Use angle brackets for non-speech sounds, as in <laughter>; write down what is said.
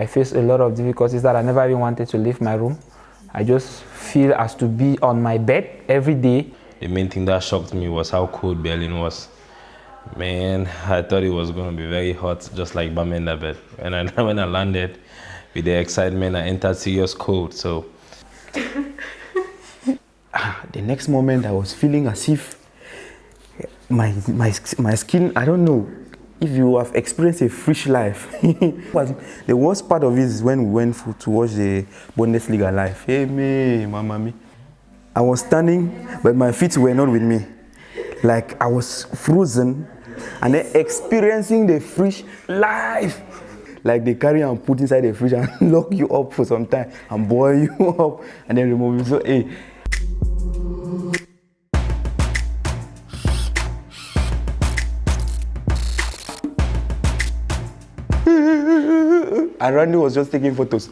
I faced a lot of difficulties that I never even wanted to leave my room. I just feel as to be on my bed every day. The main thing that shocked me was how cold Berlin was. Man, I thought it was going to be very hot, just like Bamenda bed. And I, <laughs> when I landed, with the excitement, I entered serious cold. So <laughs> the next moment, I was feeling as if my my my skin. I don't know if you have experienced a fresh life. <laughs> the worst part of it is when we went for, to watch the Bundesliga live. Hey me, mama me. I was standing, but my feet were not with me. Like I was frozen and then experiencing the fresh life. Like they carry and put inside the fridge and <laughs> lock you up for some time and boil <laughs> you up and then remove you. So hey, and Randy was just taking photos.